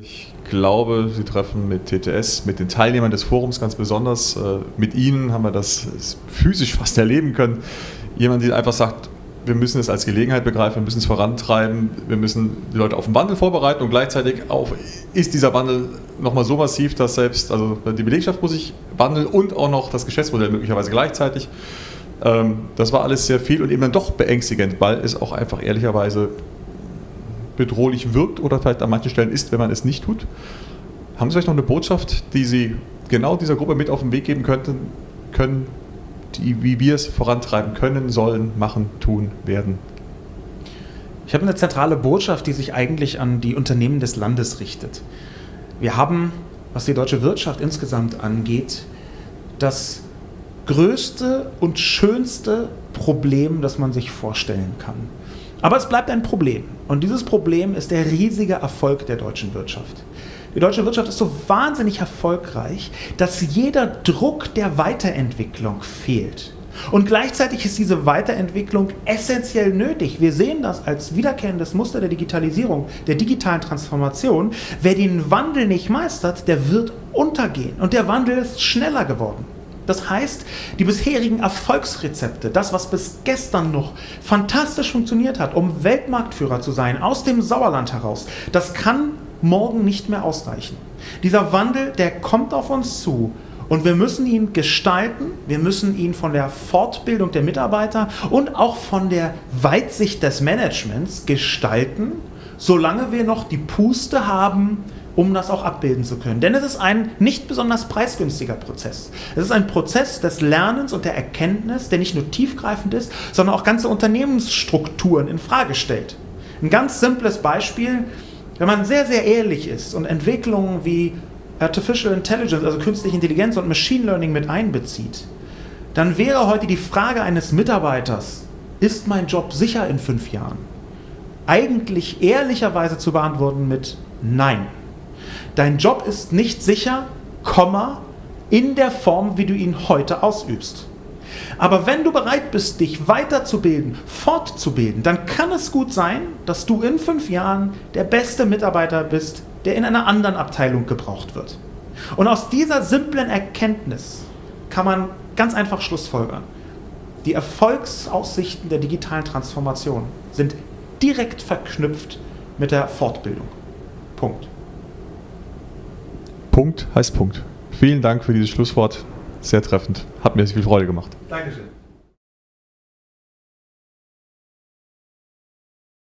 Ich glaube, Sie treffen mit TTS, mit den Teilnehmern des Forums ganz besonders. Äh, mit Ihnen haben wir das physisch fast erleben können. Jemand, der einfach sagt, wir müssen es als Gelegenheit begreifen, wir müssen es vorantreiben, wir müssen die Leute auf den Wandel vorbereiten und gleichzeitig auch ist dieser Wandel nochmal so massiv, dass selbst also die Belegschaft muss sich wandeln und auch noch das Geschäftsmodell möglicherweise gleichzeitig. Ähm, das war alles sehr viel und eben dann doch beängstigend, weil es auch einfach ehrlicherweise bedrohlich wirkt oder vielleicht an manchen Stellen ist, wenn man es nicht tut. Haben Sie vielleicht noch eine Botschaft, die Sie genau dieser Gruppe mit auf den Weg geben könnten, können, die, wie wir es vorantreiben können, sollen, machen, tun, werden? Ich habe eine zentrale Botschaft, die sich eigentlich an die Unternehmen des Landes richtet. Wir haben, was die deutsche Wirtschaft insgesamt angeht, das größte und schönste Problem, das man sich vorstellen kann. Aber es bleibt ein Problem. Und dieses Problem ist der riesige Erfolg der deutschen Wirtschaft. Die deutsche Wirtschaft ist so wahnsinnig erfolgreich, dass jeder Druck der Weiterentwicklung fehlt. Und gleichzeitig ist diese Weiterentwicklung essentiell nötig. Wir sehen das als wiederkehrendes Muster der Digitalisierung, der digitalen Transformation. Wer den Wandel nicht meistert, der wird untergehen. Und der Wandel ist schneller geworden. Das heißt, die bisherigen Erfolgsrezepte, das, was bis gestern noch fantastisch funktioniert hat, um Weltmarktführer zu sein, aus dem Sauerland heraus, das kann morgen nicht mehr ausreichen. Dieser Wandel, der kommt auf uns zu. Und wir müssen ihn gestalten, wir müssen ihn von der Fortbildung der Mitarbeiter und auch von der Weitsicht des Managements gestalten, solange wir noch die Puste haben, um das auch abbilden zu können. Denn es ist ein nicht besonders preisgünstiger Prozess. Es ist ein Prozess des Lernens und der Erkenntnis, der nicht nur tiefgreifend ist, sondern auch ganze Unternehmensstrukturen in Frage stellt. Ein ganz simples Beispiel, wenn man sehr, sehr ehrlich ist und Entwicklungen wie Artificial Intelligence, also künstliche Intelligenz und Machine Learning mit einbezieht, dann wäre heute die Frage eines Mitarbeiters, ist mein Job sicher in fünf Jahren? Eigentlich ehrlicherweise zu beantworten mit Nein. Dein Job ist nicht sicher, Komma, in der Form, wie du ihn heute ausübst. Aber wenn du bereit bist, dich weiterzubilden, fortzubilden, dann kann es gut sein, dass du in fünf Jahren der beste Mitarbeiter bist, der in einer anderen Abteilung gebraucht wird. Und aus dieser simplen Erkenntnis kann man ganz einfach schlussfolgern. Die Erfolgsaussichten der digitalen Transformation sind direkt verknüpft mit der Fortbildung. Punkt. Punkt heißt Punkt. Vielen Dank für dieses Schlusswort. Sehr treffend. Hat mir viel Freude gemacht. Dankeschön.